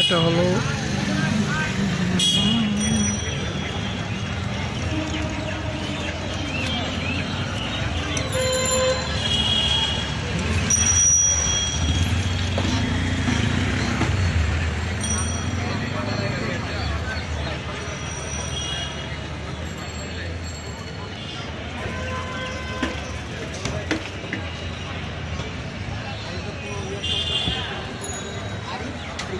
এটা হলো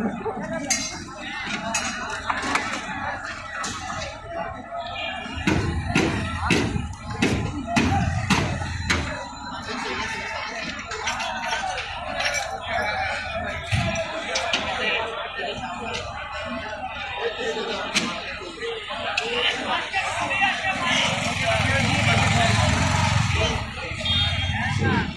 yun. Yeah.